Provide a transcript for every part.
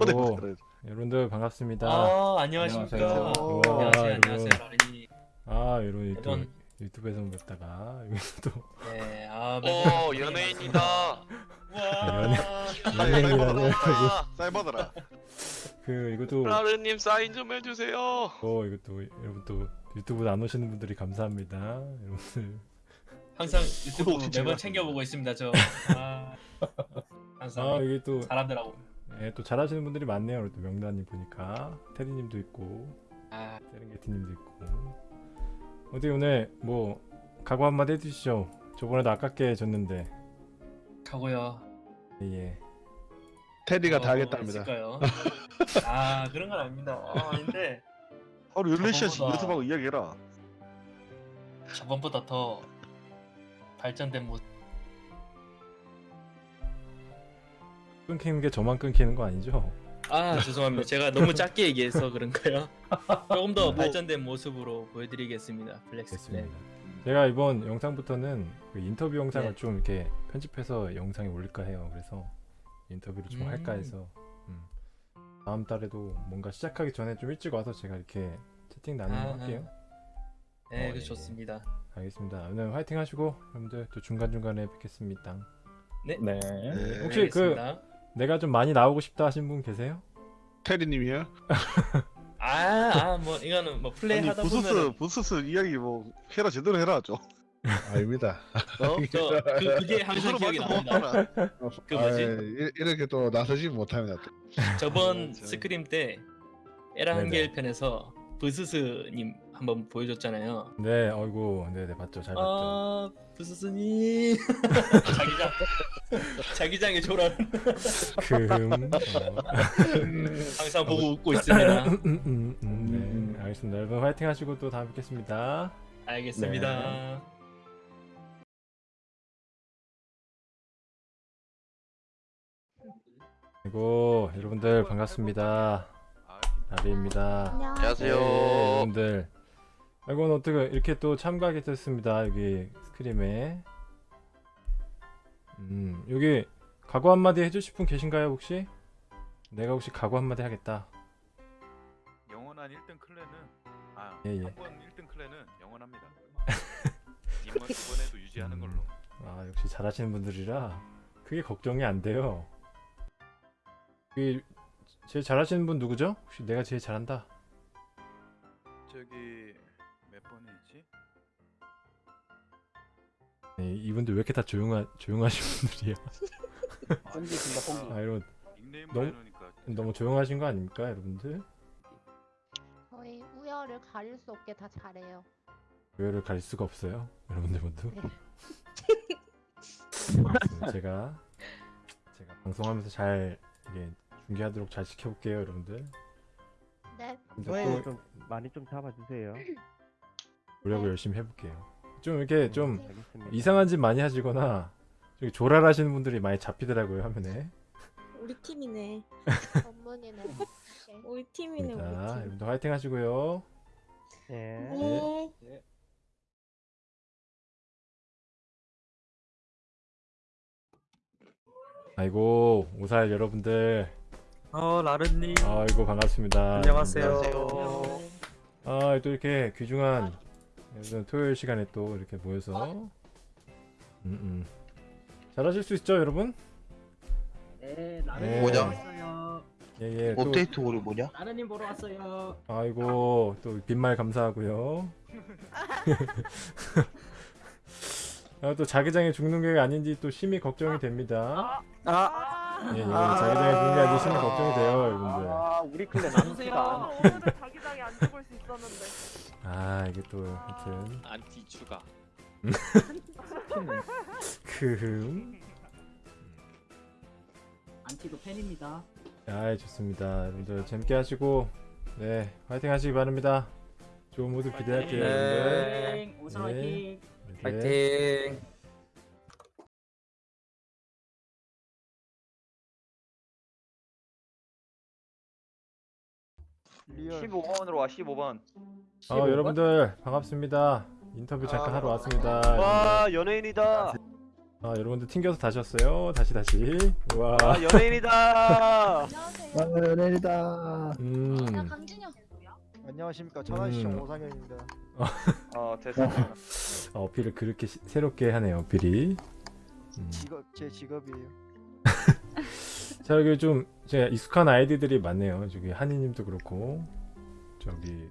아이고, 여러분들 반갑습니다. 아 안녕하십니까. 안녕하세요. 안녕하세요. 와, 안녕하세요. 라린이. 아 이런 또 이런- 유튜브에서 뵙다가 여기서 또 네. 아 오 연예인이다. 와. 연예- 연예인이라니. 사이버더라. 그 이것도 라르님 사인 좀 해주세요. 어 이것도 여러분 또 유튜브 안 오시는 분들이 감사합니다. 여러분들 항상 유튜브. 매번 챙겨보고 있습니다. 저. 아, 항상 아 여기 또 사람들하고. 예, 또 잘하시는 분들이 많네요. 또 명단님 보니까 테리님도 있고 아 세렝게티님도 있고 어디 오늘 뭐 각오 한마디 해주시죠. 저번에도 아깝게 졌는데 가고요. 예. 테디가 어, 다 하겠답니다. 있을까요? 아 그런 건 아닙니다. 아, 아닌데 하루 14시간씩 저거보다- 연습하고 이야기해라. 저번보다 더 발전된 모습. 끊기는 게 저만 끊기는 거 아니죠? 아 죄송합니다. 제가 너무 작게 얘기해서 그런가요? 조금 더 뭐- 발전된 모습으로 보여드리겠습니다. 플렉스. 됐습니다. 제가 이번 영상부터는 그 인터뷰 영상을 네. 좀 이렇게 편집해서 영상에 올릴까 해요. 그래서 인터뷰를 좀 음. 할까 해서 음. 다음 달에도 뭔가 시작하기 전에 좀 일찍 와서 제가 이렇게 채팅 나누는 거 아, 할게요. 네, 어, 그 예. 좋습니다. 알겠습니다. 오늘 화이팅 하시고 여러분들 또 중간 중간에 뵙겠습니다. 네. 네. 혹시 그- 알겠습니다. 내가 좀 많이 나오고 싶다 하신 분 계세요? 테디님이요? 아, 아, 뭐 이거는 뭐 플레이 아니 하다 부스스 보면 부스스 이야기 뭐 해라 제대로 해라 좀. 아닙니다. 어, 저 그, 그게 항상 기억이 납니다. 그 뭐지? 아, 이- 이렇게 또 나서지 못합니다. 또. 저번 아, 저- 스크림 때 에라 네네. 한겔 편에서 브스스님 한번 보여줬잖아요. 네, 어이구, 네, 네 봤죠, 잘 봤죠. 아, 브스스님 자기장 자기장에 조란 금. 어. 항상 보고 웃고 있습니다. 음, 음, 음, 네, 알겠습니다. 여러분 화이팅 하시고 또 다음에 뵙겠습니다. 알겠습니다. 네. 그리고 여러분들 반갑습니다. 나비입니다. 안녕하세요. 네, 여러분들. 이건 어떻게 이렇게 또 참가하게 됐습니다. 여기 스크림에. 음, 여기 각오 한마디 해주실 분 계신가요 혹시? 내가 혹시 각오 한마디 하겠다. 영원한 1등 클랜은 아, 예, 예. 한번 1등 클랜은 영원합니다. 이번 이번에도 유지하는 음. 걸로. 아 역시 잘하시는 분들이라 그게 걱정이 안 돼요. 그 제일 잘하시는 분 누구죠? 혹시 내가 제일 잘한다. 저기 몇 번이지? 네, 이분들 왜 이렇게 다 조용하 조용하신 분들이야? 아 이런 너무- 너무 조용하신 거 아닙니까, 여러분들? 저희 우열을 가릴 수 없게 다 잘해요. 교회를 갈 수가 없어요, 여러분들 모두. 네. 제가 제가 방송하면서 잘 이게 중계하도록 잘 지켜볼게요, 여러분들. 네. 근데 저희 또좀 많이 좀 잡아주세요. 노력을 열심히 해볼게요. 좀 이렇게 좀 알겠습니다. 이상한 짓 많이 하시거나 좀 조랄하시는 분들이 많이 잡히더라고요 화면에. 우리 팀이네. 전문이네. 우리 팀이네 우리 자, 팀. 여러분들 화이팅 하시고요. 네. 네. 아이고 오살 여러분들, 어 라르님 아이고 반갑습니다. 안녕하세요. 아, 또 이렇게 귀중한 토요일 시간에 또 이렇게 모여서 음, 음. 잘하실 수 있죠, 여러분? 네 네. 뭐냐? 왔어요. 예, 예. 또, 업데이트 오류 뭐냐? 라르님 보러 왔어요. 아이고 또 빈말 감사하고요. 아, 또 자기장에 죽는 게 아닌지 또 심히 걱정이 됩니다. 아, 예, 예. 자기장에 죽는 게 아닌지 심히 걱정이 돼요, 여러분들. 아 우리 clan. 오늘은 자기장에 안 죽을 수 있었는데 아, 이게 또 하여튼 안티 추가. 크. 안티도 팬입니다. 아, 좋습니다. 여러분들 재밌게 하시고 네, 화이팅 하시기 바랍니다. 좋은 모습 기대할게요, 여러분들. 우선 네. 화이팅. 네. 15번으로 와 15번 아 여러분들 반갑습니다. 인터뷰 잠깐 하러 왔습니다. 와 연예인이다 아 여러분들 튕겨서 다시 왔어요. 다시 다시. 와. 아 연예인이다 안녕하세요. 연예인이다. 음. 강진영. 안녕하십니까 음. 오상현입니다 어 어, 어필을 그렇게 시- 새롭게 하네요. 어필이. 음. 직업 제 직업이에요 자 여기 좀 제가 익숙한 아이디들이 많네요. 저기 한이님도 그렇고 저기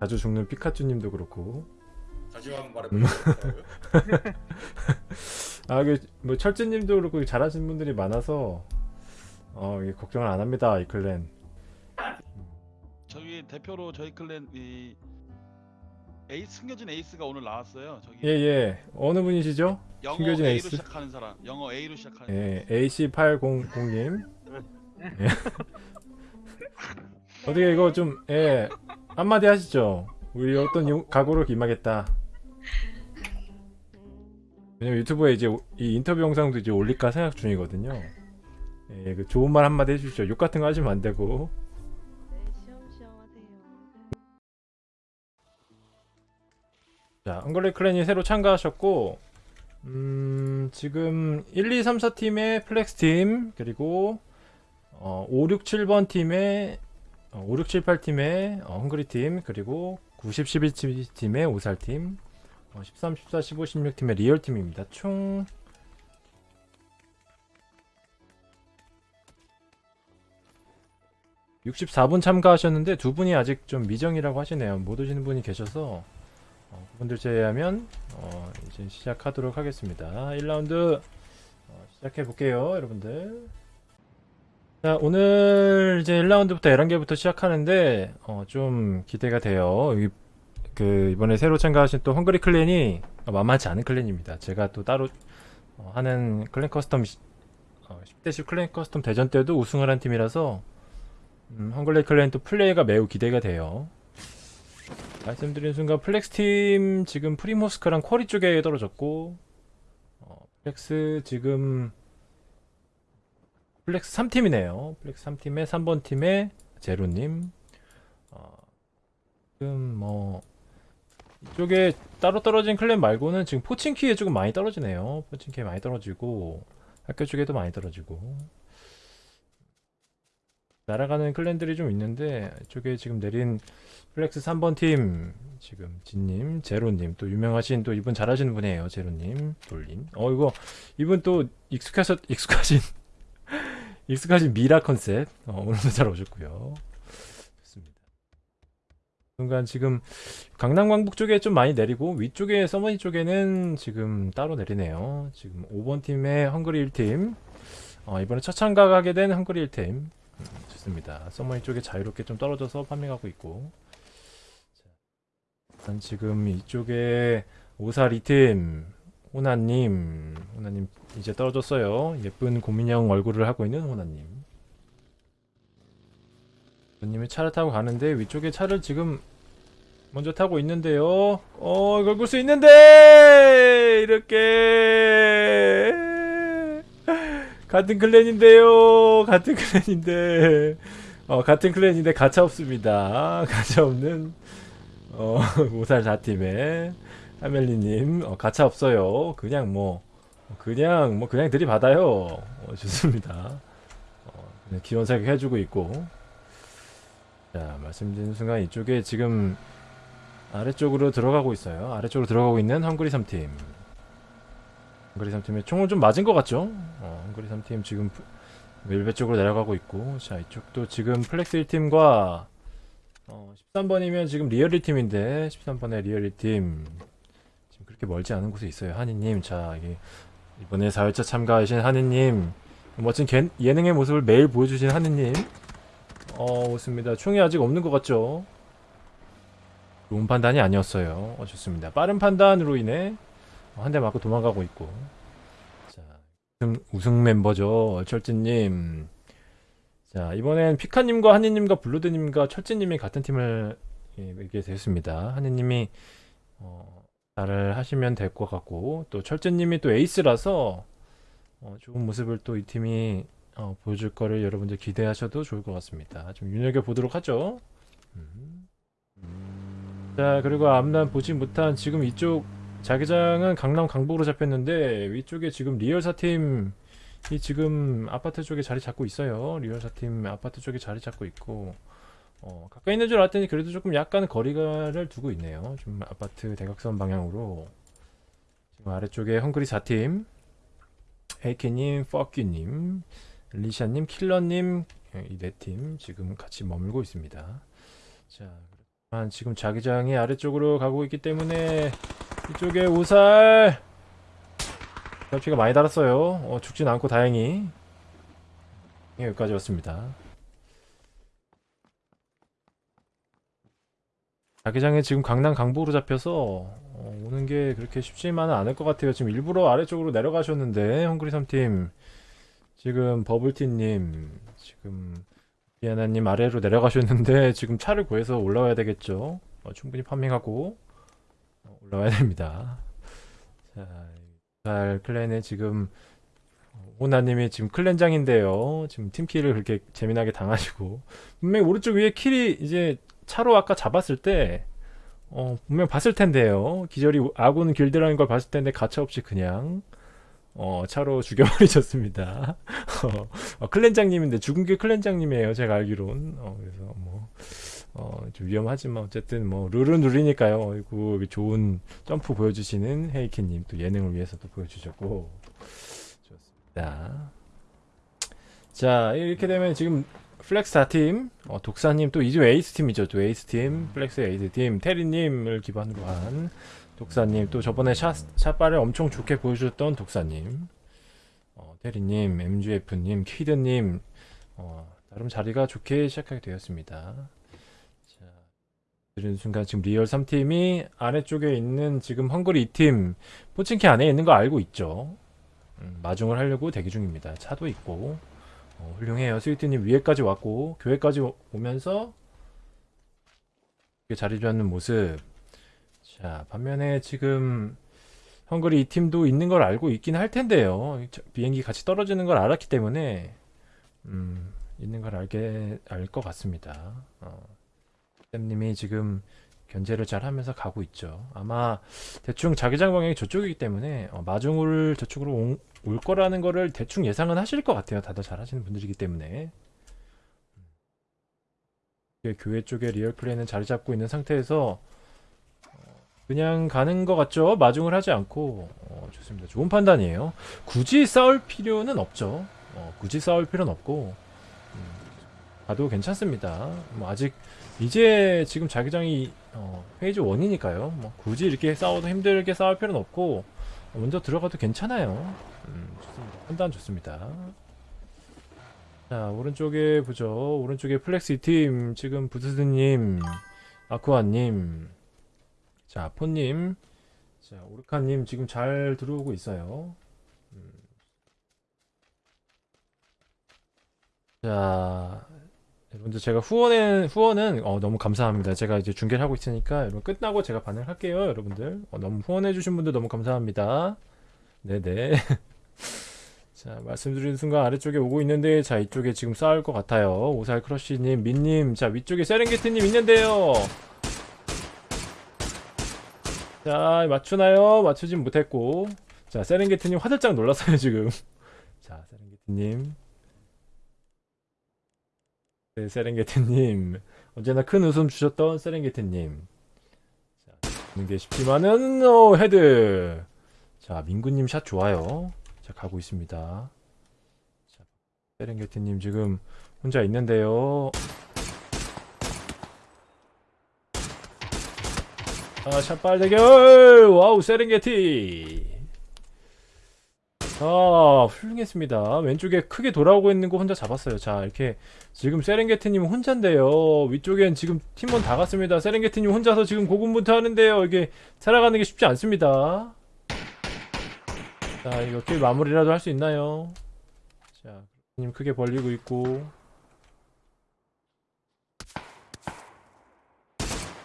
자주 죽는 피카츄님도 그렇고. 다시만 말해 음. 아, 그뭐 철진님도 그렇고 잘하시는 분들이 많아서 어 이게 걱정을 안 합니다 이 clan. 저기 대표로 저희 clan 이 에이스 숨겨진 에이스가 오늘 나왔어요. 저기 예 예. 어느 분이시죠? 영어 숨겨진 A로 에이스? 시작하는 사람. 영어 A로 시작하는 예 AC800님. 예. 어떻게 이거 좀 예. 한마디 하시죠. 우리 어떤 용, 각오로 임하겠다. 왜냐면 유튜브에 이제 오- 이 인터뷰 영상도 이제 올릴까 생각 중이거든요. 예, 그 좋은 말 한마디 해주시죠. 욕 같은 거 하시면 안 되고. 자, 헝그리 clan이 새로 참가하셨고, 음, 지금 1, 2, 3, 4팀의 플렉스 팀, 그리고 어, 5, 6, 7번 팀의 어, 5, 6, 7, 8팀의 어, 헝그리 팀, 그리고 9, 10, 11 팀의 오살 팀, 어, 13, 14, 15, 16팀의 리얼 팀입니다. 총 (64분) 참가하셨는데 두 분이 아직 좀 미정이라고 하시네요. 못 오시는 분이 계셔서 어, 그분들 제외하면 어, 이제 시작하도록 하겠습니다. 1라운드 어, 시작해 볼게요, 여러분들. 자, 오늘 이제 1라운드부터 11개부터 시작하는데 어, 좀 기대가 돼요. 이, 그 이번에 새로 참가하신 또 헝그리 clan이 만만치 않은 clan입니다. 제가 또 따로 어, 하는 clan custom 시- 어, 10대10 clan custom 대전 때도 우승을 한 팀이라서 음, 헝그리 clan 또 플레이가 매우 기대가 돼요. 말씀드린 순간 플렉스 팀 지금 프리모스크랑 쿼리 쪽에 떨어졌고 어, 플렉스 지금 플렉스 3팀이네요. 플렉스 3팀의 3번 팀의 제로님 어, 지금 뭐 이쪽에 따로 떨어진 clan 말고는 지금 포친키에 조금 많이 떨어지네요. 포친키에 많이 떨어지고 학교 쪽에도 많이 떨어지고 날아가는 clan들이 좀 있는데 이쪽에 지금 내린 플렉스 3번 팀 지금 진님, 제로님 또 유명하신 또 이분 잘하시는 분이에요. 제로님, 돌림. 어 이거 이분 또 익숙하셔 익숙하신 익숙하신 미라 컨셉 어, 오늘도 잘 오셨고요. 좋습니다. 순간 지금 강남 광북 쪽에 좀 많이 내리고 위쪽에 서머니 쪽에는 지금 따로 내리네요. 지금 5번 팀의 헝그리 1팀 어, 이번에 첫 참가하게 된 헝그리 1팀 음, 좋습니다. 서버니 쪽에 자유롭게 좀 떨어져서 farming하고 있고. 일단 지금 이쪽에 오사 리팀 호나님 호나님 이제 떨어졌어요. 예쁜 고민형 얼굴을 하고 있는 호나님. 호나님이 차를 타고 가는데 위쪽에 차를 지금 먼저 타고 있는데요. 어 이걸 볼수 있는데! 이렇게 같은 클랜인데요 같은 클랜인데 어 같은 클랜인데 가차 없습니다 가차 없는 어, 오살 4팀에 하멜리님 어, 가차 없어요. 그냥 뭐 그냥 뭐 그냥 들이받아요. 어, 좋습니다. 어, 기원 사격 해주고 있고 자 말씀드린 순간 이쪽에 지금 아래쪽으로 들어가고 있어요. 아래쪽으로 들어가고 있는 헝그리 3팀 헝그리 3팀에 총을 좀 맞은 것 같죠? 어, 헝그리 3팀 지금 웰베 쪽으로 내려가고 있고 자 이쪽도 지금 플렉스 1팀과 어, 13번이면 지금 리얼리 팀인데 13번의 리얼리 팀. 지금 그렇게 멀지 않은 곳에 있어요 한이님. 자 이번에 4회차 참가하신 한이님. 멋진 개- 예능의 모습을 매일 보여주신 한이님. 어 좋습니다. 총이 아직 없는 것 같죠? 좋은 판단이 아니었어요. 어, 좋습니다. 빠른 판단으로 인해 한 대 맞고 도망가고 있고 자 우승, 멤버죠 철진님 자 이번엔 피카님과 한이님과 블루드님과 철진님이 같은 팀을 예, 이게 됐습니다. 한이님이 어, 잘을 하시면 될 것 같고 또 철진님이 또 에이스라서 어, 좋은 모습을 또 이 팀이 어, 보여줄 거를 여러분들 기대하셔도 좋을 것 같습니다. 좀 눈여겨 보도록 하죠. 음. 자 그리고 앞난 보지 못한 지금 이쪽 자기장은 강남 강북으로 잡혔는데 위쪽에 지금 리얼사 팀이 지금 아파트 쪽에 자리 잡고 있어요. 리얼사 팀 아파트 쪽에 자리 잡고 있고 어, 가까이 있는 줄 알았더니 그래도 조금 약간 거리가를 두고 있네요. 좀 아파트 대각선 방향으로 지금 아래쪽에 헝그리 4팀 에이키님, 퍼큐님, 리샤님, 킬러님 이 네 팀 지금 같이 머물고 있습니다. 자, 지금 자기장이 아래쪽으로 가고 있기 때문에 이쪽에 오살 피가 많이 달았어요. 어, 죽진 않고 다행히 예, 여기까지 왔습니다. 자기장에 지금 강남 강북으로 잡혀서 어, 오는 게 그렇게 쉽지만은 않을 것 같아요. 지금 일부러 아래쪽으로 내려가셨는데 헝그리 3팀 지금 버블티님 지금 비아나님 아래로 내려가셨는데 지금 차를 구해서 올라와야 되겠죠. 어, 충분히 farming하고 어, 올라와야 됩니다. 자, 잘 clan에 지금 오나님이 지금 clan장인데요. 지금 team kill을 그렇게 재미나게 당하시고 분명히 오른쪽 위에 kill이 이제 차로 아까 잡았을 때 어, 분명 봤을 텐데요. 기절이 아군 길드라는 걸 봤을 텐데 가차없이 그냥 어, 차로 죽여버리셨습니다. 어, 어, clan장님인데 죽은 게 clan장님이에요. 제가 알기론. 어, 그래서 뭐 어, 좀 위험하지만 어쨌든 뭐 룰은 룰이니까요. 여기 좋은 점프 보여주시는 헤이키님 또 예능을 위해서도 보여주셨고 좋습니다. 자 이렇게 되면 지금 플렉스 4팀, 어, 독사님 또 이제 에이스 팀이죠. 또 에이스 팀, 플렉스 에이스 팀, 테리님을 기반으로 한 독사님, 또 저번에 샷, 샷발을 엄청 좋게 보여주셨던 독사님, 어, 테리님, MGF님, 키드님, 어, 나름 자리가 좋게 시작하게 되었습니다. 자, 들은 순간 지금 리얼 3팀이 아래쪽에 있는 지금 헝그리 2팀, 포칭키 안에 있는 거 알고 있죠. 음, 마중을 하려고 대기 중입니다. 차도 있고. 어, 훌륭해요. 스위트님 위에까지 왔고 교회까지 오- 오면서 자리 잡는 모습. 자 반면에 지금 헝그리 이 팀도 있는 걸 알고 있긴 할 텐데요. 저- 비행기 같이 떨어지는 걸 알았기 때문에 음, 있는 걸 알게 알 것 같습니다. 어, 쌤님이 지금 견제를 잘 하면서 가고 있죠. 아마 대충 자기장 방향이 저쪽이기 때문에 어, 마중을 저쪽으로 온- 올 거라는 거를 대충 예상은 하실 것 같아요. 다들 잘 하시는 분들이기 때문에. 이게 교회 쪽에 리얼 플레이는 자리 잡고 있는 상태에서 어, 그냥 가는 것 같죠? 마중을 하지 않고 어, 좋습니다. 좋은 판단이에요. 굳이 싸울 필요는 없죠. 어, 굳이 싸울 필요는 없고 음, 가도 괜찮습니다. 뭐 아직 이제 지금 자기장이 어, phase 1이니까요. 뭐 굳이 이렇게 싸워도 힘들게 싸울 필요는 없고 먼저 들어가도 괜찮아요. 음, 좋습니다. 판단 좋습니다. 자, 오른쪽에 보죠. 오른쪽에 플렉시 팀, 지금 부스드님, 아쿠아님, 자, 포님, 자, 오르카님 지금 잘 들어오고 있어요. 음. 자, 여러분들 제가 후원은, 후원은, 어, 너무 감사합니다. 제가 이제 중계를 하고 있으니까 여러분 끝나고 제가 반응을 할게요, 여러분들. 어, 너무 후원해 주신 분들 너무 감사합니다. 네 네. 자, 말씀드리는 순간 아래쪽에 오고 있는데, 자, 이쪽에 지금 싸울 것 같아요. 오살 크러쉬 님, 민 님, 자, 위쪽에 세렝게티 님 있는데요. 자, 맞추나요? 맞추진 못했고. 자, 세렝게티 님 화들짝 놀랐어요, 지금. 자, 세렝게티 님. 네, 세렝게티님. 언제나 큰 웃음 주셨던 세렝게티님. 자, 보는 게 쉽지만은, 어, head. 자, 민구님 샷 좋아요. 자, 가고 있습니다. 자, 세렝게티님 지금 혼자 있는데요. 아, 샷발 대결! wow, 세렝게티! 아, 훌륭했습니다. 왼쪽에 크게 돌아오고 있는 거 혼자 잡았어요. 자, 이렇게 지금 세렝게티님 혼자인데요. 위쪽엔 지금 팀원 다 갔습니다. 세렝게티님 혼자서 지금 고군분투 하는데요. 이게 살아가는 게 쉽지 않습니다. 자, 이거 kill 마무리라도 할 수 있나요? 자, 님 크게 벌리고 있고.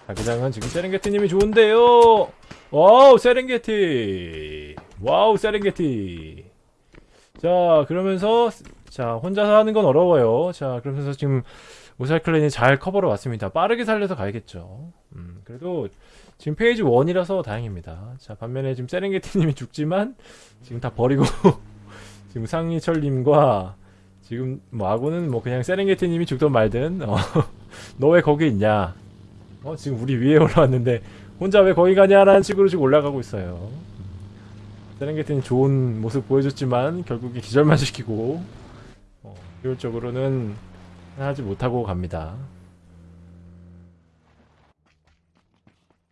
자기장은 지금 세렝게티님이 좋은데요. wow, 세렝게티. wow, 세렝게티. 자, 그러면서 자, 혼자서 하는 건 어려워요. 자, 그러면서 지금 오살 clan이 잘 커버를 왔습니다. 빠르게 살려서 가야겠죠. 음, 그래도 지금 페이지 1이라서 다행입니다. 자, 반면에 지금 세렝게티님이 죽지만 지금 다 버리고 지금 상희철님과 지금 뭐 아고는 뭐 그냥 세렝게티님이 죽든 말든 어, 너 왜 거기 있냐? 어, 지금 우리 위에 올라왔는데 혼자 왜 거기 가냐라는 식으로 지금 올라가고 있어요. 세렝게티님 좋은 모습 보여줬지만 결국에 기절만 시키고 어, 효율적으로는 하지 못하고 갑니다.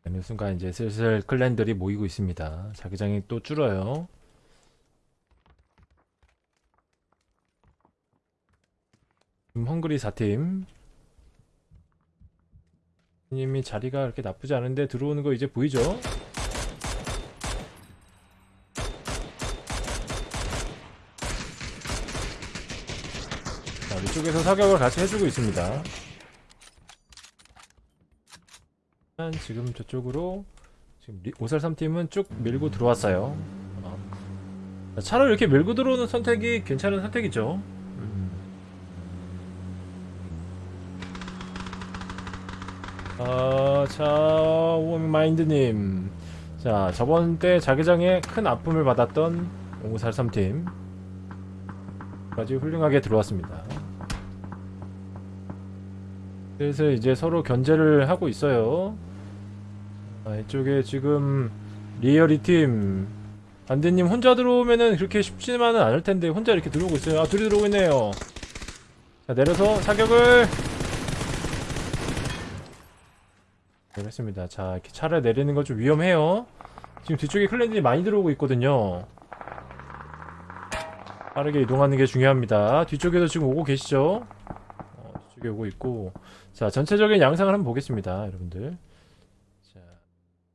어느 순간 이제 슬슬 클랜들이 모이고 있습니다. 자기장이 또 줄어요. 지금 헝그리 4팀 님이 자리가 그렇게 나쁘지 않은데 들어오는 거 이제 보이죠? 쪽에서 사격을 같이 해주고 있습니다. 지금 저쪽으로 지금 리- 오살 3팀은 쭉 밀고 들어왔어요. 어. 자, 차로 이렇게 밀고 들어오는 선택이 괜찮은 선택이죠. 음. 아, 자, 오마인드님. 자, 저번 때 자기장에 큰 아픔을 받았던 오살 3팀. 까지 훌륭하게 들어왔습니다. 슬슬 이제 서로 견제를 하고 있어요. 아, 이쪽에 지금 리얼이 팀 반대님 혼자 들어오면은 그렇게 쉽지만은 않을 텐데 혼자 이렇게 들어오고 있어요. 아 둘이 들어오고 있네요. 자 내려서 사격을 알겠습니다. 자 이렇게 차를 내리는 건 좀 위험해요. 지금 뒤쪽에 클랜들이 많이 들어오고 있거든요. 빠르게 이동하는 게 중요합니다. 뒤쪽에도 지금 오고 계시죠? 어, 뒤쪽에 오고 있고. 자 전체적인 양상을 한번 보겠습니다 여러분들. 자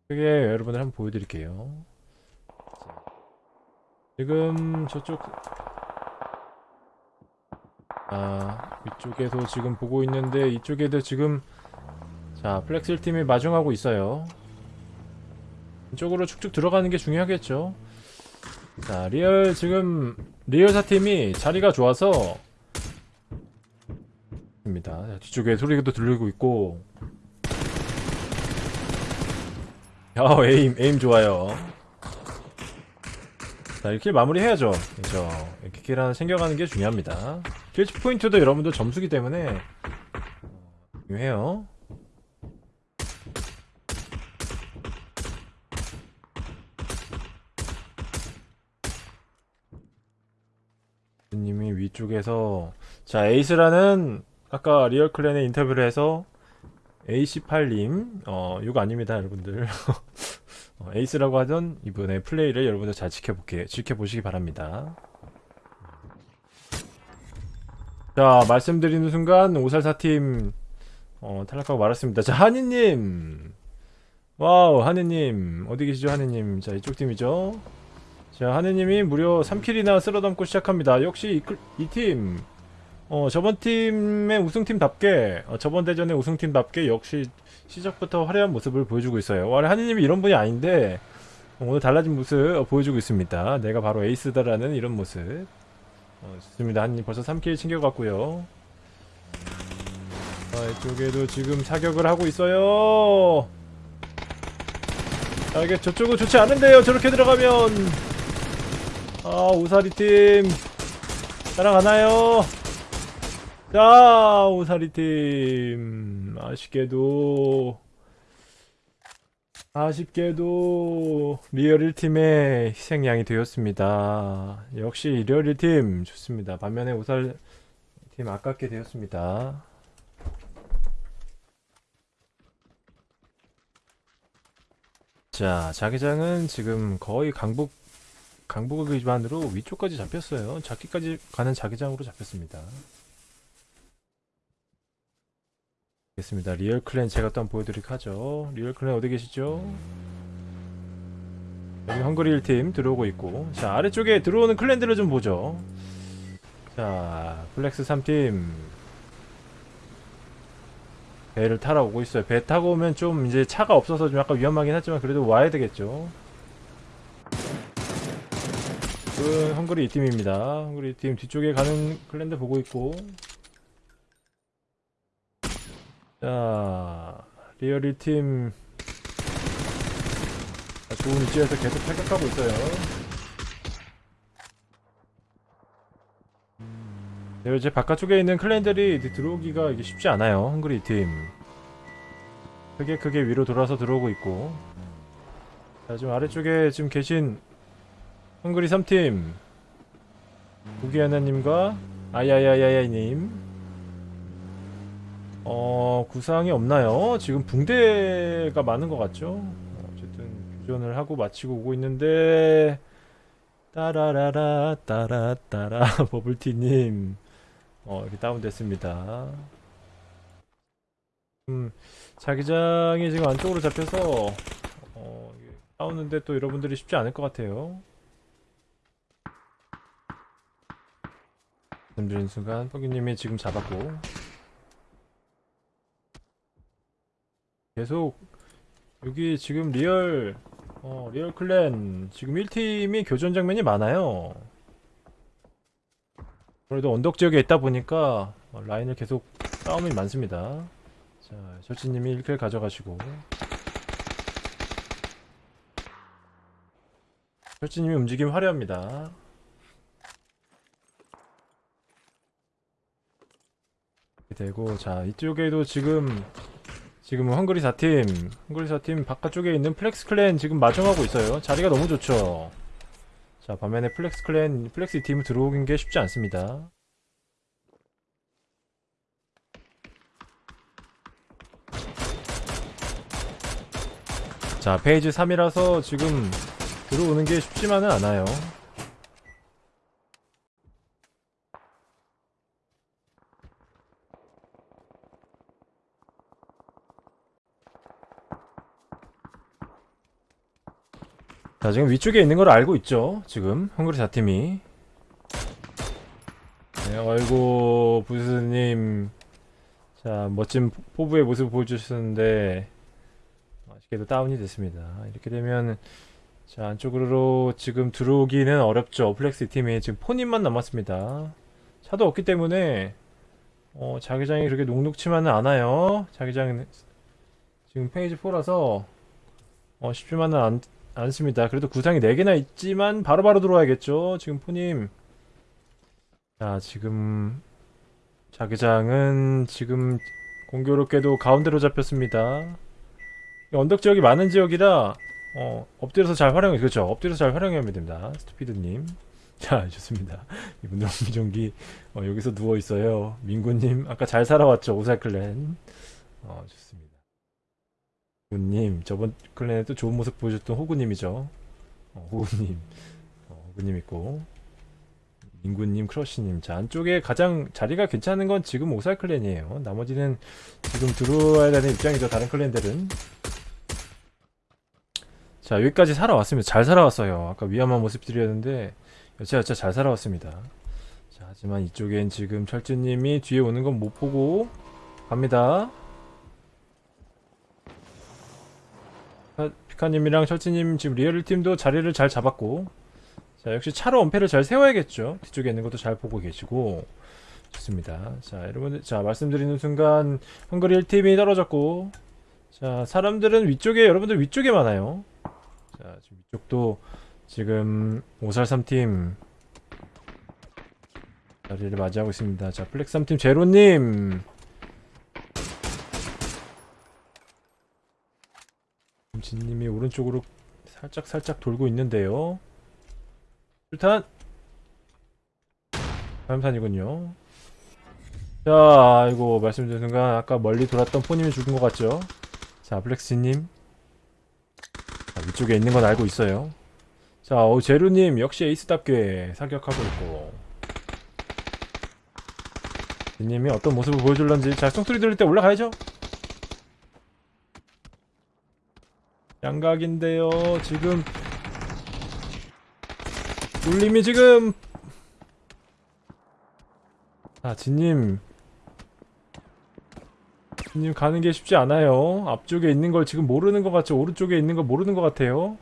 크게 여러분들 한번 보여드릴게요. 자, 지금 저쪽 아 위쪽에서 지금 보고 있는데 이쪽에도 지금 자 플렉스 일 팀이 마중하고 있어요. 이쪽으로 쭉쭉 들어가는 게 중요하겠죠? 자 리얼 지금 리얼 사 팀이 자리가 좋아서 뒤쪽에 소리도 들리고 있고. 야, aim, aim 좋아요. 자, 이렇게 마무리해야죠. 그죠. 이렇게 kill 하나 챙겨가는 게 중요합니다. kill치 포인트도 여러분들 점수기 때문에 어, 중요해요. 님이 위쪽에서 자 에이스라는 아까 리얼clan에 인터뷰를 해서 AC8님 어 이거 아닙니다 여러분들. 어, 에이스라고 하던 이분의 플레이를 여러분들 잘 지켜볼게 지켜보시기 바랍니다. 자 말씀드리는 순간 오살사팀 어, 탈락하고 말았습니다. 자 하니님! wow 하니님. 어디 계시죠 하니님? 자 이쪽 팀이죠? 자 하느님이 무려 3킬이나 쓸어담고 시작합니다. 역시 이 팀 어, 저번 팀의 우승팀답게 어, 저번 대전의 우승팀답게 역시 시작부터 화려한 모습을 보여주고 있어요. 원래 하느님이 이런 분이 아닌데 어, 오늘 달라진 모습 어, 보여주고 있습니다. 내가 바로 에이스다라는 이런 모습. 어, 좋습니다. 하느님 벌써 3킬 챙겨갔고요. 아, 이쪽에도 지금 사격을 하고 있어요. 아, 이게 저쪽은 좋지 않은데요. 저렇게 들어가면. 아 오살 이 팀 따라가나요? 자 오살 이 팀 아쉽게도 아쉽게도 리얼 1팀의 희생양이 되었습니다. 역시 리얼 1팀 좋습니다. 반면에 오살 팀 아깝게 되었습니다. 자 자기장은 지금 거의 강북 강북 기반으로 위쪽까지 잡혔어요. 잡기까지 가는 자기장으로 잡혔습니다. 알겠습니다. 리얼 clan 제가 또 한번 보여드리도록 하죠. 리얼 clan 어디 계시죠? 여기 헝그리 1팀 들어오고 있고 자 아래쪽에 들어오는 clan들을 좀 보죠. 자 플렉스 3팀 배를 타러 오고 있어요. 배 타고 오면 좀 이제 차가 없어서 좀 약간 위험하긴 하지만 그래도 와야 되겠죠. 그 헝그리 2팀입니다. 헝그리 2팀 뒤쪽에 가는 clan들 보고 있고 자, 리얼 1팀 좋은 위치에서 계속 탈각하고 있어요. 네, 이제 바깥쪽에 있는 클랜들이 들어오기가 이게 쉽지 않아요. 헝그리 팀. 크게 크게 위로 돌아서 들어오고 있고. 자, 지금 아래쪽에 지금 계신 헝그리 3팀. 구기하나님과 아야야야야님. 어, 구상이 없나요? 지금 붕대가 많은 것 같죠? 어, 어쨌든 교전을 하고 마치고 오고 있는데 따라라라 따라따라 버블티님 어, 이렇게 다운됐습니다. 음, 자기장이 지금 안쪽으로 잡혀서 어, 싸우는데 또 여러분들이 쉽지 않을 것 같아요. 말씀드린 순간 뻐기님이 지금 잡았고 계속 여기 지금 리얼 어, 리얼 clan 지금 1팀이 교전 장면이 많아요. 그래도 언덕 지역에 있다 보니까 어, 라인을 계속 싸움이 많습니다. 자, 절치님이 1kill 가져가시고 절치님이 움직임 화려합니다. 되고 자 이쪽에도 지금 지금 헝그리 4팀 헝그리 4팀 바깥쪽에 있는 플렉스 clan 지금 마중하고 있어요. 자리가 너무 좋죠. 자 반면에 플렉스 clan 플렉스 팀 들어오긴 게 쉽지 않습니다. 자 phase 3이라서 지금 들어오는 게 쉽지만은 않아요 자 지금 위쪽에 있는 걸 알고 있죠 지금. 헝그리 4팀이. 네, 아이고 부스님. 자 멋진 포- 포부의 모습 보여주셨는데 아쉽게도 다운이 됐습니다. 이렇게 되면 자 안쪽으로 지금 들어오기는 어렵죠. 플렉스 팀이 지금 포님만 남았습니다. 차도 없기 때문에 어, 자기장이 그렇게 녹록치만은 않아요. 자기장 지금 페이지 4라서 어, 쉽지만은 않, 않습니다. 그래도 구상이 4개나 있지만 바로 바로 들어와야겠죠. 지금 포님. 자, 지금 자기장은 지금 공교롭게도 가운데로 잡혔습니다. 이 언덕 지역이 많은 지역이라 어, 엎드려서 잘 활용해 그렇죠. 엎드려서 잘 활용하면 됩니다. 스투피드님. 자, 좋습니다. 이분들 옹기종기 어, 여기서 누워 있어요. 민구님 아까 잘 살아왔죠. 오살클랜. 어, 좋습니다. 호구님 저번 클랜에 또 좋은 모습 보여줬던 호구님이죠. 어, 호구님. 어, 호구님 있고. 민구님 크러쉬님. 자 안쪽에 가장 자리가 괜찮은 건 지금 오살 클랜이에요. 나머지는 지금 들어와야 되는 입장이죠 다른 클랜들은. 자 여기까지 살아왔습니다. 잘 살아왔어요. 아까 위험한 모습들이었는데 여차여차 잘 살아왔습니다. 자 하지만 이쪽엔 지금 철주님이 뒤에 오는 건 못 보고 갑니다 피카님이랑 철치님 지금 리얼 팀도 자리를 잘 잡았고 자 역시 차로 엄폐를 잘 세워야겠죠. 뒤쪽에 있는 것도 잘 보고 계시고. 좋습니다. 자 여러분들 자 말씀드리는 순간 헝그리 1팀이 떨어졌고 자 사람들은 위쪽에 여러분들 위쪽에 많아요. 자 지금 위쪽도 지금 543팀 자리를 맞이하고 있습니다. 자 플렉스 3팀 제로님 진님이 오른쪽으로 살짝 살짝 돌고 있는데요. 수류탄 화염탄이군요. 자, 아이고 말씀드린 순간 아까 멀리 돌았던 포님이 죽은 것 같죠? 자, 블랙스님 자, 위쪽에 있는 건 알고 있어요. 자, 어, 제루님 역시 에이스답게 사격하고 있고 진님이 어떤 모습을 보여줄런지 자, 송소리 들을 때 올라가야죠. 양각인데요. 지금 울림이 지금 아 진님 진님 가는 게 쉽지 않아요. 앞쪽에 있는 걸 지금 모르는 것 같죠? 오른쪽에 있는 걸 모르는 것 같아요.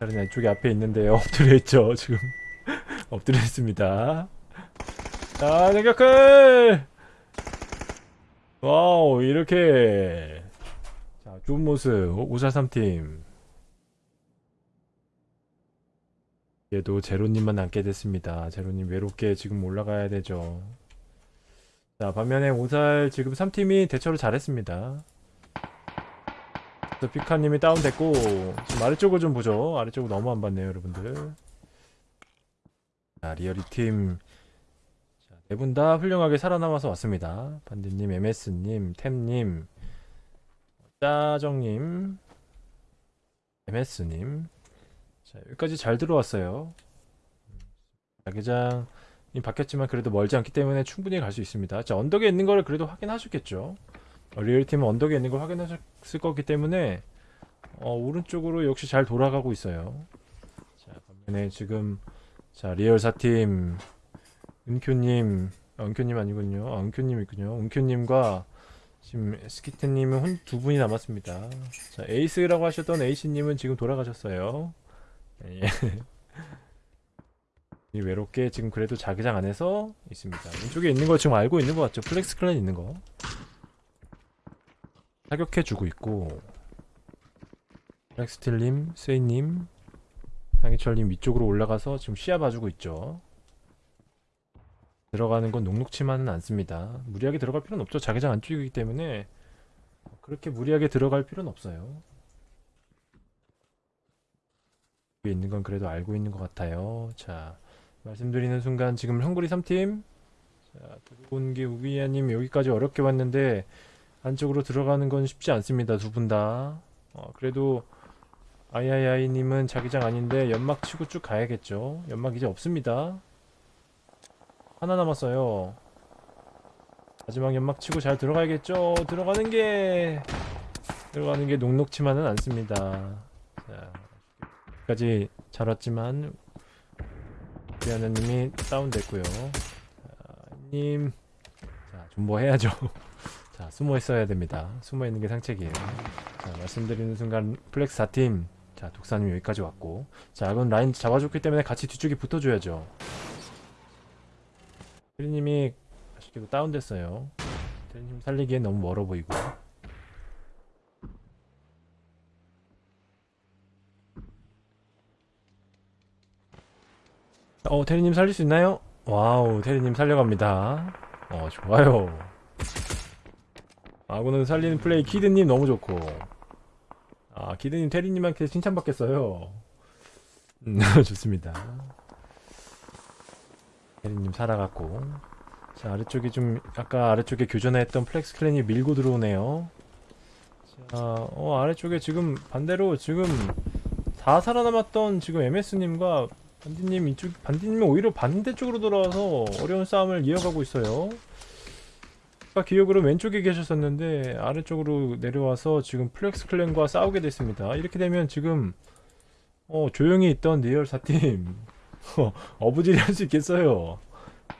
다른 이쪽에 앞에 있는데요. 엎드려 있죠. 지금 엎드려 있습니다. 자, 대격을 와우 이렇게 자 좋은 모습. 543팀. 얘도 제로님만 남게 됐습니다. 제로님 외롭게 지금 올라가야 되죠. 자 반면에 오살 지금 3팀이 대처를 잘했습니다. 그래서 피카님이 다운됐고 지금 아래쪽을 좀 보죠. 아래쪽을 너무 안 봤네요 여러분들. 자 리얼이 팀. 네 분 다 훌륭하게 살아남아서 왔습니다. 반디님, MS님, 템님, 짜정님, MS님. 자, 여기까지 잘 들어왔어요. 자기장이 바뀌었지만 그래도 멀지 않기 때문에 충분히 갈 수 있습니다. 자, 언덕에 있는 거를 그래도 확인하셨겠죠? 어, 리얼팀은 언덕에 있는 걸 확인하셨을 거기 때문에 어, 오른쪽으로 역시 잘 돌아가고 있어요. 자, 반면에 지금 자, 리얼 4팀 은큐님, 아, 은큐님 아니군요. 아, 은큐님 있군요. 은큐님과 지금 스키트님은 혼, 두 분이 남았습니다. 자, 에이스라고 하셨던 에이시님은 지금 돌아가셨어요. 예. 이 외롭게 지금 그래도 자기장 안에서 있습니다. 왼쪽에 있는 거 지금 알고 있는 것 같죠? 플렉스 clan 있는 거. 사격해주고 있고, 플렉스틸님, 세이님, 상희철님 위쪽으로 올라가서 지금 시야 봐주고 있죠. 들어가는 건 녹록치만은 않습니다. 무리하게 들어갈 필요는 없죠. 자기장 안쪽이기 때문에 그렇게 무리하게 들어갈 필요는 없어요. 있는 건 그래도 알고 있는 것 같아요. 자, 말씀드리는 순간 지금 헝그리 3팀 자, 들어온 게 우기야님 여기까지 어렵게 왔는데 안쪽으로 들어가는 건 쉽지 않습니다. 두 분 다. 어, 그래도 아이아이아이님은 자기장 아닌데 연막 치고 쭉 가야겠죠. 연막 이제 없습니다. 하나 남았어요. 마지막 연막 치고 잘 들어가야겠죠. 들어가는 게 들어가는 게 녹록치만은 않습니다. 자, 여기까지 잘 왔지만 미아나님이 다운됐고요. 자, 님, 자 존버 해야죠. 자 숨어 있어야 됩니다. 숨어 있는 게 상책이에요. 자 말씀드리는 순간 플렉스 4팀 자 독사님 여기까지 왔고 자 그건 라인 잡아줬기 때문에 같이 뒤쪽에 붙어줘야죠. 테리님이 아쉽게도 다운됐어요. 테리님 살리기엔 너무 멀어 보이고. 어, 테리님 살릴 수 있나요? wow, 테리님 살려갑니다. 어, 좋아요. 아군은 살리는 플레이 키드님 너무 좋고. 아, 키드님 테리님한테 칭찬받겠어요. 음, 좋습니다. 테리님 살아갔고. 자 아래쪽에 좀 아까 아래쪽에 교전했던 플렉스 clan이 밀고 들어오네요. 자 어 아래쪽에 지금 반대로 지금 다 살아남았던 지금 MS님과 반디님 이쪽 반디님이 오히려 반대쪽으로 돌아와서 어려운 싸움을 이어가고 있어요. 아까 기억으로 왼쪽에 계셨었는데 아래쪽으로 내려와서 지금 플렉스 clan과 싸우게 됐습니다. 이렇게 되면 지금 어 조용히 있던 리얼 4팀 어, 어부지리 할 수 있겠어요.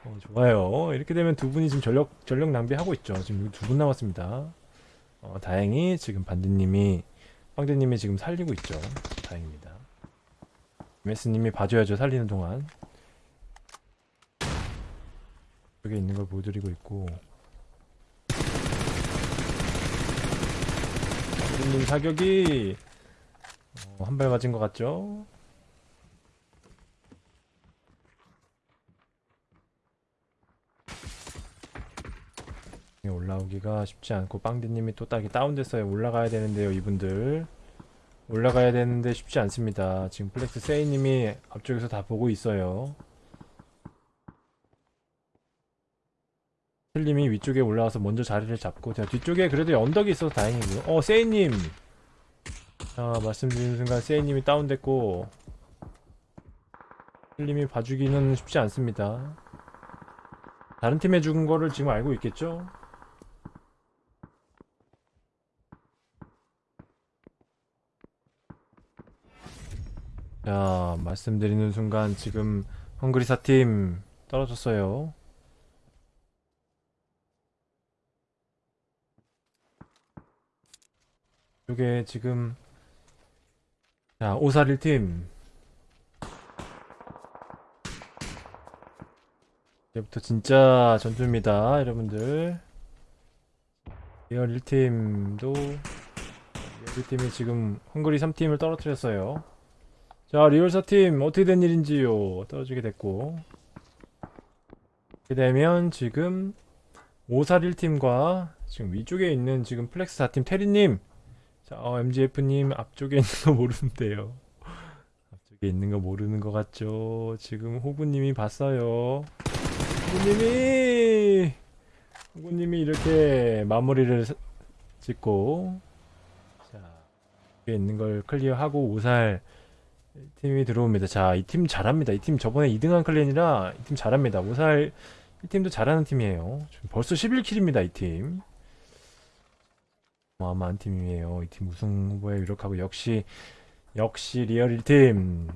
어, 좋아요. 이렇게 되면 두 분이 지금 전력 전력 낭비하고 있죠. 지금 두 분 남았습니다. 어, 다행히 지금 반디님이 황대님이 지금 살리고 있죠. 다행입니다. MS님이 봐줘야죠. 살리는 동안. 여기 있는 걸 보여드리고 있고. 반디님 사격이 어, 한발 맞은 것 같죠? 올라오기가 쉽지 않고 빵디님이 또 딱이 다운됐어요 올라가야 되는데요 이분들. 올라가야 되는데 쉽지 않습니다. 지금 플렉스 세이님이 앞쪽에서 다 보고 있어요. 슬님이 위쪽에 올라와서 먼저 자리를 잡고 제가 뒤쪽에 그래도 언덕이 있어서 다행이고요. 어 세이님! 자 말씀드리는 순간 세이님이 다운됐고 슬님이 봐주기는 쉽지 않습니다. 다른 팀에 죽은 거를 지금 알고 있겠죠? 자, 말씀드리는 순간 지금 헝그리사 팀 떨어졌어요. 이게 지금 자, 541팀 이제부터 진짜 전투입니다, 여러분들. 리얼 1팀도 리얼 1팀이 지금 헝그리 3팀을 떨어뜨렸어요. 자 리얼 4팀 어떻게 된 일인지요. 떨어지게 됐고 이렇게 되면 지금 오살 1팀과 지금 위쪽에 있는 지금 플렉스 4팀 테리님 자 어, MGF님 앞쪽에 있는 거 모르는데요. 앞쪽에 있는 거 모르는 것 같죠. 지금 호구님이 봤어요. 호구님이 호구님이 이렇게 마무리를 스- 짓고 자 여기 있는 걸 클리어하고 오살 팀이 들어옵니다. 자, 이 팀 잘합니다. 이 팀 저번에 2등한 clan이라 이 팀 잘합니다. 오살 이 팀도 잘하는 팀이에요. 벌써 11kill입니다. 이 팀. 어마어마한 팀이에요. 이 팀 우승 후보에 유력하고 역시 역시 리얼 1팀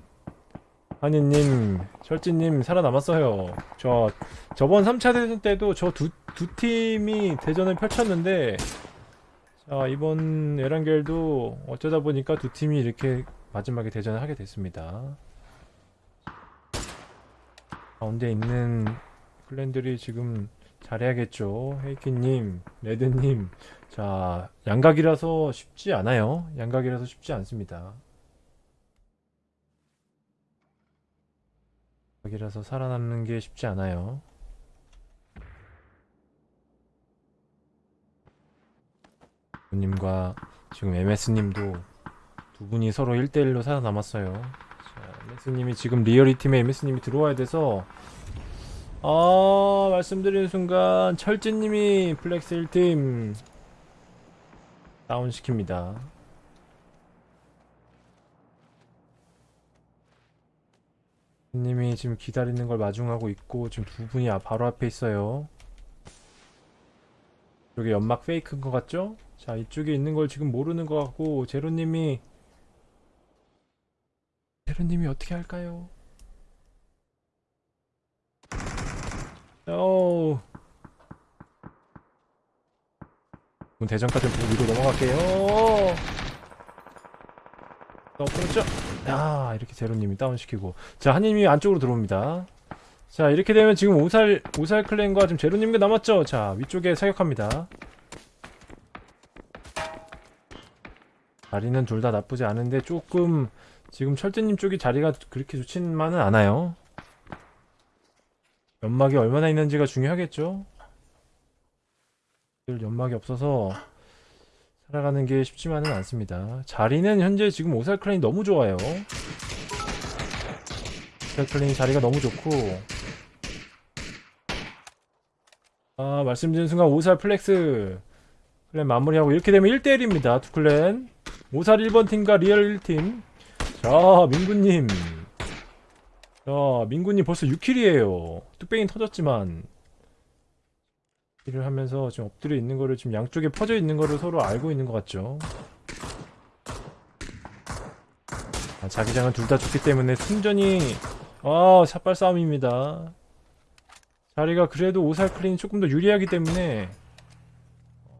한이님, 철진님 살아남았어요. 저 저번 3차 대전 때도 저 두 두 팀이 대전을 펼쳤는데 자 이번 에란겔도 어쩌다 보니까 두 팀이 이렇게 마지막에 대전을 하게 됐습니다. 가운데 있는 clan들이 지금 잘해야겠죠. 헤이키님, 레드님. 자, 양각이라서 쉽지 않아요. 양각이라서 쉽지 않습니다. 양각이라서 살아남는 게 쉽지 않아요. 님과 지금 MS님도 두 분이 서로 1대1로 살아남았어요. 자, MS님이 지금 리얼리 팀에 MS님이 들어와야 돼서 아 말씀드리는 순간 철진님이 플렉스 1팀 다운시킵니다. 님이 지금 기다리는 걸 마중하고 있고 지금 두 분이 아- 바로 앞에 있어요. 이게 연막 fake인 것 같죠? 자 이쪽에 있는 걸 지금 모르는 것 같고 제로님이 제로님이 어떻게 할까요? 오. 그럼 대전까지 위로 넘어갈게요. 어, 그렇죠. 야, 이렇게 제로님이 다운시키고. 자, 한님이 안쪽으로 들어옵니다. 자, 이렇게 되면 지금 오살, 오살 클랜과 지금 제로님이 남았죠? 자, 위쪽에 사격합니다. 자리는 둘 다 나쁘지 않은데 조금 지금 철진님 쪽이 자리가 그렇게 좋지만은 않아요. 연막이 얼마나 있는지가 중요하겠죠? 연막이 없어서 살아가는 게 쉽지만은 않습니다. 자리는 현재 지금 오살 clan이 너무 좋아요. 오살 clan이 자리가 너무 좋고 아 말씀드린 순간 오살 flex clan 마무리하고 이렇게 되면 1대1입니다. 두 clan 오살 1번 팀과 리얼 1팀 자 민구님 자 민구님 벌써 6kill이에요. 뚝배기 터졌지만 일을 하면서 지금 엎드려 있는 거를 지금 양쪽에 퍼져 있는 거를 서로 알고 있는 것 같죠. 아, 자기장은 둘 다 좋기 때문에 충전이 아 shot발 싸움입니다. 자리가 그래도 오살 clan이 조금 더 유리하기 때문에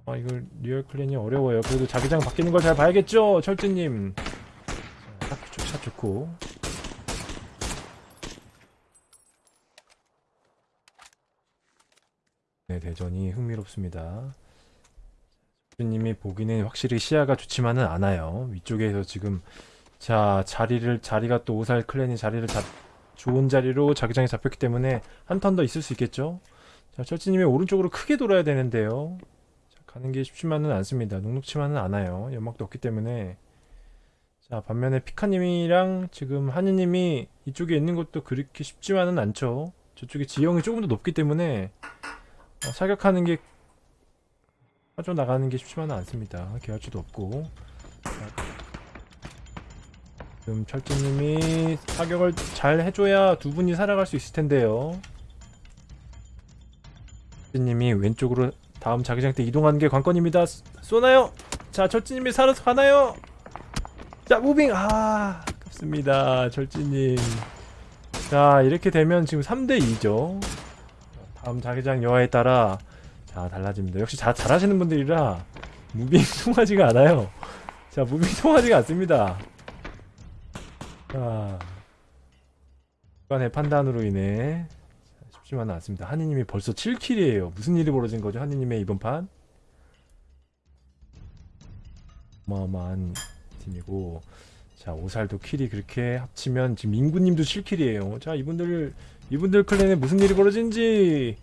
아 이거 리얼 clan이 어려워요. 그래도 자기장 바뀌는 걸 잘 봐야겠죠, 철진님. 샷 좋고. 네, 대전이 흥미롭습니다. 님이 보기는 확실히 시야가 좋지만은 않아요. 위쪽에서 지금 자 자리를 자리가 또 오살 clan이 자리를 잡 좋은 자리로 자기장이 잡혔기 때문에 한 턴 더 있을 수 있겠죠. 자 철지님이 오른쪽으로 크게 돌아야 되는데요. 자, 가는 게 쉽지만은 않습니다. 녹록치만은 않아요. 연막도 없기 때문에 자 반면에 피카님이랑 지금 한이님이 이쪽에 있는 것도 그렇게 쉽지만은 않죠. 저쪽에 지형이 조금 더 높기 때문에 어, 사격하는 게 빠져 나가는 게 쉽지만은 않습니다. 계열치도 없고 자, 지금 철진님이 사격을 잘 해줘야 두 분이 살아갈 수 있을 텐데요. 철진님이 왼쪽으로 다음 자기장 때 이동하는 게 관건입니다. 쏘- 쏘나요? 자, 철진님이 살아서 가나요? 자, 무빙! 아, 아깝습니다. 철진님. 자, 이렇게 되면 지금 3대2죠. 다음 자기장 여하에 따라 자 달라집니다. 역시 자, 잘하시는 분들이라 moving 통하지가 않아요. 자 moving 통하지가 않습니다. 자 순간의 판단으로 인해 쉽지만은 않습니다. 한이님이 벌써 7kill이에요. 무슨 일이 벌어진 거죠? 한이님의 이번 판? 어마어마한 팀이고 자 오살도 kill이 그렇게 합치면 지금 민구님도 7kill이에요. 자 이분들 이분들 clan에 무슨 일이 벌어진지.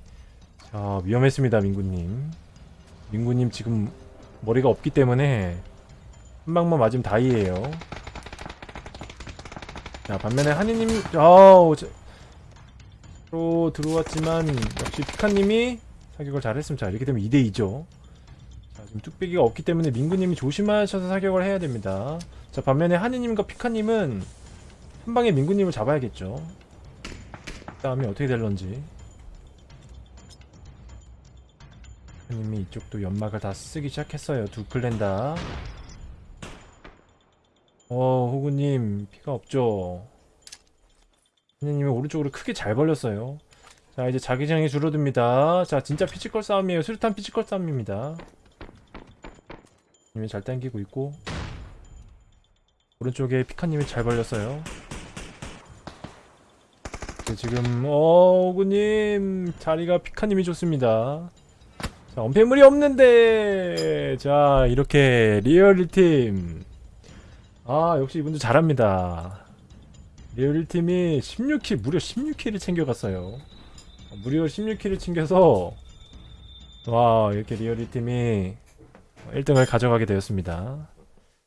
자 위험했습니다 민구님. 민구님 지금 머리가 없기 때문에 한 방만 맞으면 다이에요. 자 반면에 한이님 아우 저- 로 들어왔지만 역시 피카님이 사격을 잘했으면 자 이렇게 되면 2대2죠. 자 지금 뚝배기가 없기 때문에 민구님이 조심하셔서 사격을 해야 됩니다 자 반면에 한이님과 피카님은 한 방에 민구님을 잡아야겠죠 그 다음에 어떻게 될런지 피카님이 이쪽도 연막을 다 쓰기 시작했어요 두 clan 다 어, 호구님, 피가 없죠? 선생님이 오른쪽으로 크게 잘 벌렸어요. 자, 이제 자기장이 줄어듭니다. 자, 진짜 physical 싸움이에요. 수류탄 physical 싸움입니다. 님이 잘 당기고 있고, 오른쪽에 피카님이 잘 벌렸어요. 네, 지금, 어, 호구님, 자리가 피카님이 좋습니다. 자, 엄폐물이 없는데, 자, 이렇게 리얼 1팀, 아 역시 이분들 잘합니다 리얼 팀이 16kill 무려 16kill을 챙겨갔어요 어, 무려 16kill을 챙겨서 와 이렇게 리얼 팀이 1등을 가져가게 되었습니다